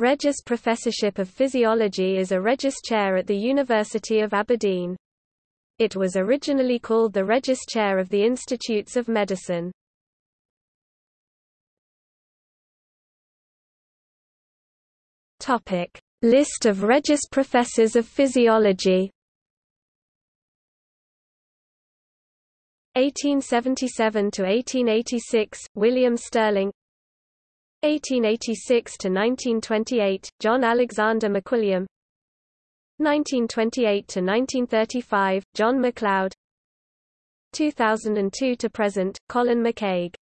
Regius Professorship of Physiology is a Regius Chair at the University of Aberdeen. It was originally called the Regius Chair of the Institutes of Medicine. Topic: List of Regius Professors of Physiology 1877 to 1886 William Stirling 1886 to 1928 John Alexander MacWilliam 1928 to 1935 John MacLeod 2002 to present Colin McCaig